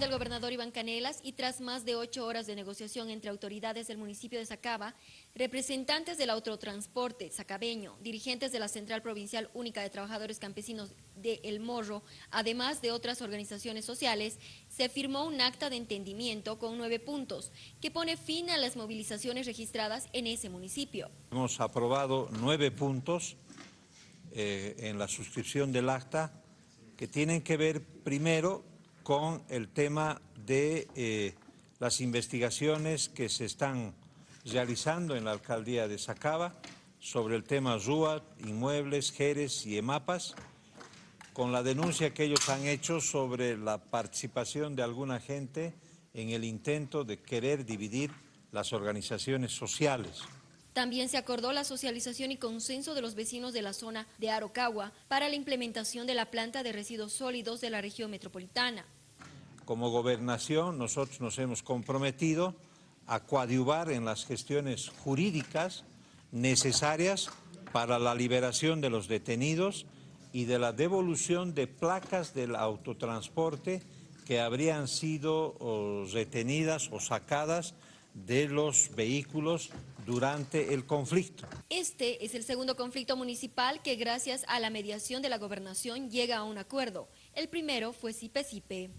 del gobernador Iván Canelas y tras más de ocho horas de negociación entre autoridades del municipio de Sacaba, representantes del autotransporte sacabeño, dirigentes de la Central Provincial Única de Trabajadores Campesinos de El Morro, además de otras organizaciones sociales, se firmó un acta de entendimiento con nueve puntos que pone fin a las movilizaciones registradas en ese municipio. Hemos aprobado nueve puntos eh, en la suscripción del acta que tienen que ver primero con el tema de eh, las investigaciones que se están realizando en la alcaldía de Sacaba sobre el tema RUA, inmuebles, Jerez y EMAPAS, con la denuncia que ellos han hecho sobre la participación de alguna gente en el intento de querer dividir las organizaciones sociales. También se acordó la socialización y consenso de los vecinos de la zona de Arocagua para la implementación de la planta de residuos sólidos de la región metropolitana. Como gobernación nosotros nos hemos comprometido a coadyuvar en las gestiones jurídicas necesarias para la liberación de los detenidos y de la devolución de placas del autotransporte que habrían sido retenidas o sacadas de los vehículos durante el conflicto. Este es el segundo conflicto municipal que gracias a la mediación de la gobernación llega a un acuerdo. El primero fue Sipe.